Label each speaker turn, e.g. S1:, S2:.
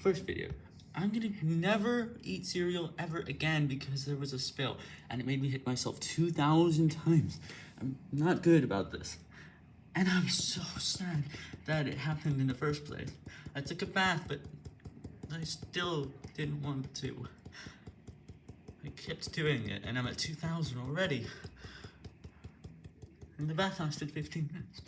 S1: First video. I'm gonna never eat cereal ever again because there was a spill and it made me hit myself 2,000 times. I'm not good about this. And I'm so sad that it happened in the first place. I took a bath, but I still didn't want to. I kept doing it and I'm at 2,000 already. And the bath lasted 15 minutes.